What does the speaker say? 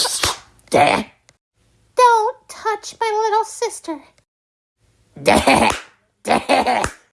Don't touch my little sister.